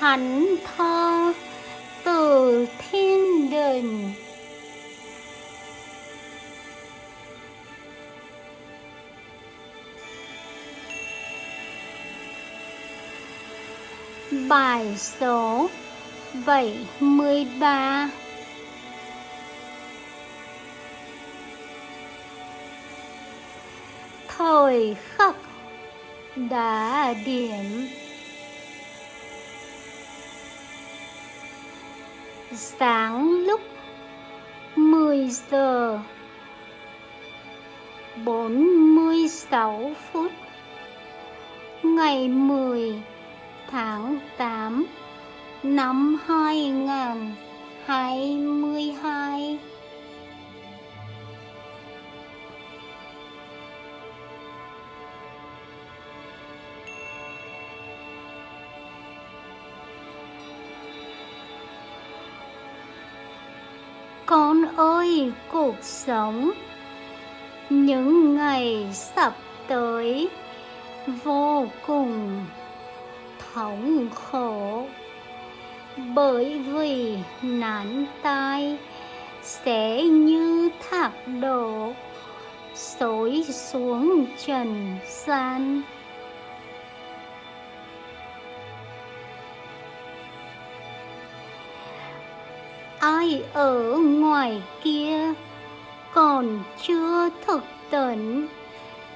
thánh thơ từ thiên đình. Bài số 73 Thời khắc đã điểm Sáng lúc 10 giờ 46 phút Ngày 10 tháng 8 năm 2022 Con ơi, cuộc sống. Những ngày sắp tới, Vô cùng thống khổ. Bởi vì nạn tai sẽ như thác đổ, xối xuống trần gian. Ai ở ngoài kia còn chưa thực tỉnh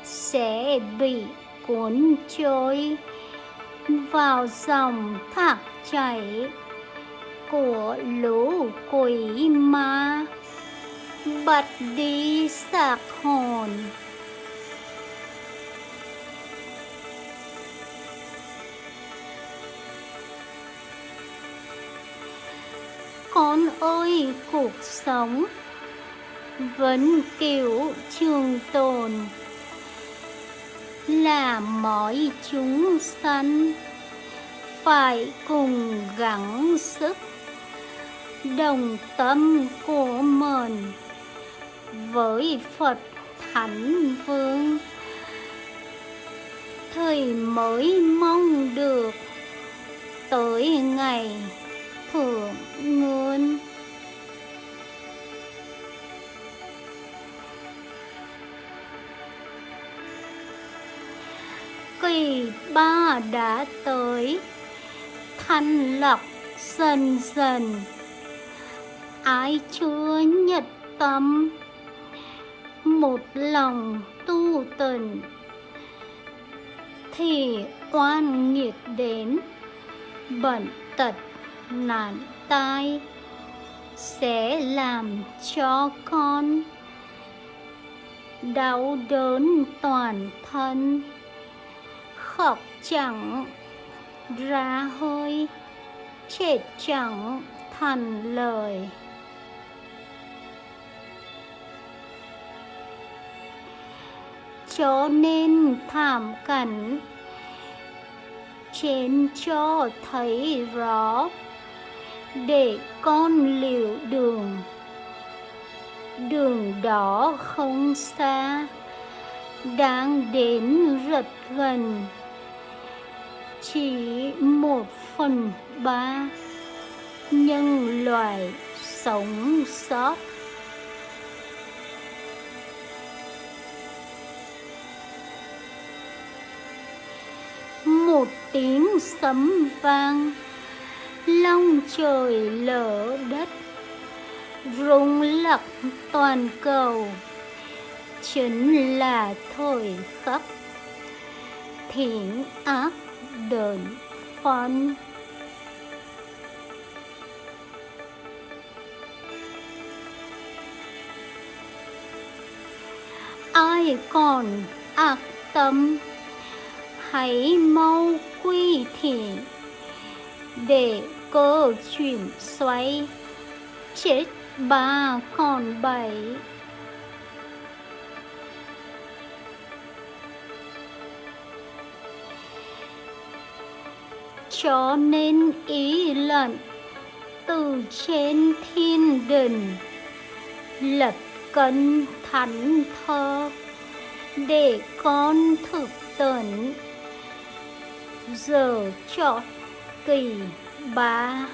sẽ bị cuốn trôi vào dòng thác chảy của lũ quỷ ma bật đi sạc hồn. Ôi, cuộc sống vẫn kiểu trường tồn. Là mọi chúng sanh phải cùng gắng sức, đồng tâm của mình với Phật Thánh Vương. Thời mới mong được tới ngày thượng nguồn kỳ ba đã tới. Thanh lọc dần dần ai chưa nhật tâm. Một lòng tu tình thì oan nghiệt đến. Bận tật nạn tai. Sẽ làm cho con đau đớn toàn thân khóc chẳng ra hơi, chết chẳng thành lời. Cho nên thảm cảnh trên cho thấy rõ, để con liệu đường đường đó không xa, đang đến rất gần chỉ một phần ba nhân loại sống sót. Một tiếng sấm vang, long trời lở đất, rung lắc toàn cầu, chính là thời khắc thiện ác đợn phân ai còn ác tâm, hãy mau quy thiện để cơ chuyển xoay chết ba còn bảy. Cho nên ý lận. Từ trên thiên đình lập cân thánh thơ, để con thực tận. Giờ chọn kỳ ba.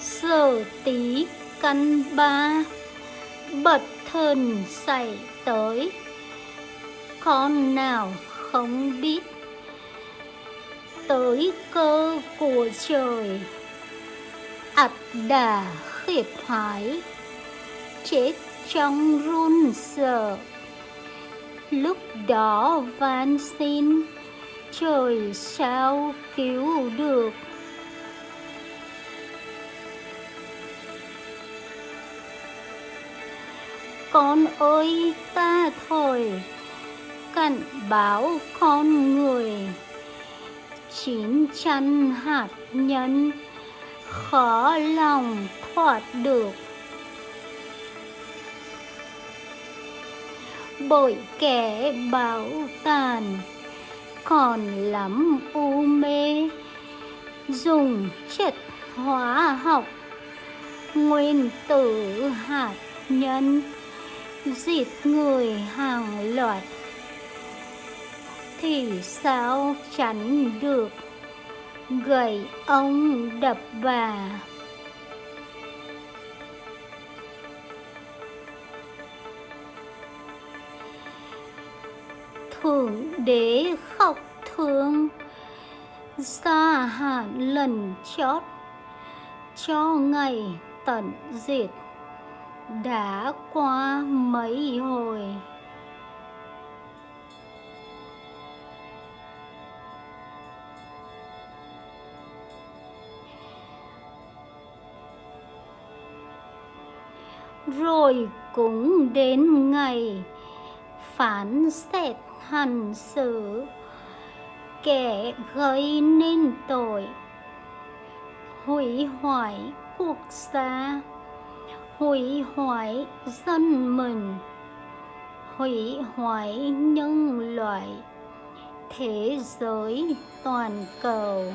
Giờ tí căn ba, bật thần xảy tới. Con nào không biết, tới cơ của trời ắt đà khiếp hải chết trong run sợ. Lúc đó van xin, trời sao cứu được? Con ơi, ta thôi cảnh báo con người. Chín chăn hạt nhân, khó lòng thoát được. Bởi kẻ bảo tàn, còn lắm u mê. Dùng chất hóa học, nguyên tử hạt nhân giết người hàng loạt. Thì sao tránh được gậy ông đập bà? Thượng đế khóc thương gia hạn lần chót, cho ngày tận diệt đã qua mấy hồi? Rồi cũng đến ngày phán xét hành xử. Kẻ gây nên tội hủy hoại quốc gia hủy hoại dân mình. Hủy hoại nhân loại. Thế giới toàn cầu.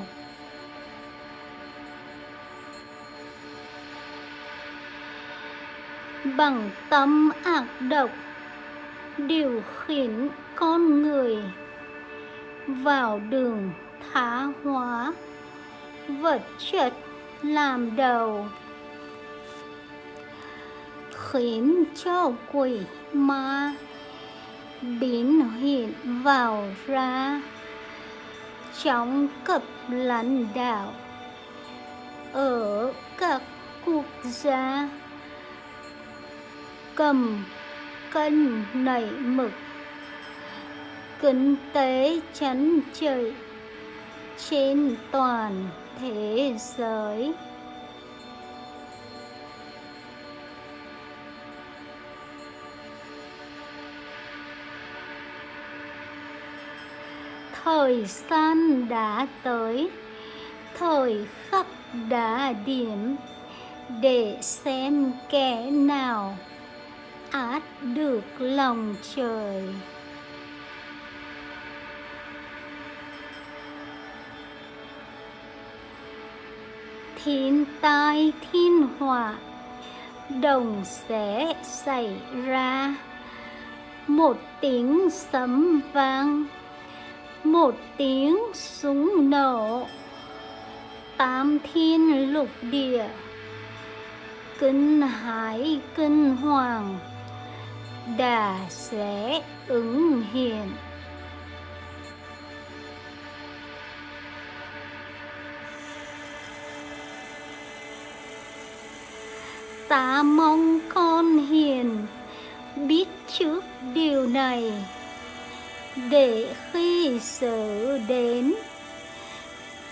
Bằng tâm ác độc, điều khiển con người vào đường thá hóa, vật chất làm đầu khiến cho quỷ ma biến hiện vào ra trong cấp lãnh đạo. Ở các quốc gia cầm cân nảy mực, kinh tế chấn trời trên toàn thế giới. Thời gian đã tới, thời khắc đã điểm để xem kẻ nào át được lòng trời. Thiên tai, thiên họa, đồng sẽ xảy ra. Một tiếng sấm vang một tiếng súng nổ. Tám thiên lục địa. Kinh hải kinh hoàng. Đà sẽ ứng hiện. Ta mong con hiền biết trước điều này. Để khi sự đến.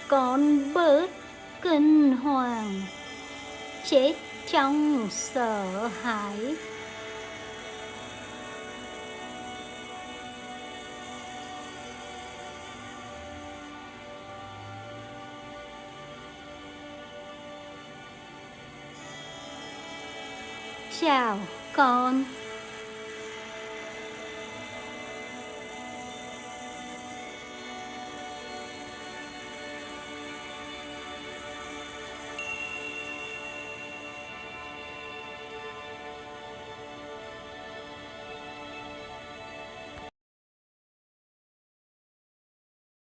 Con bớt kinh hoàng chết trong sợ hãi. Chào con.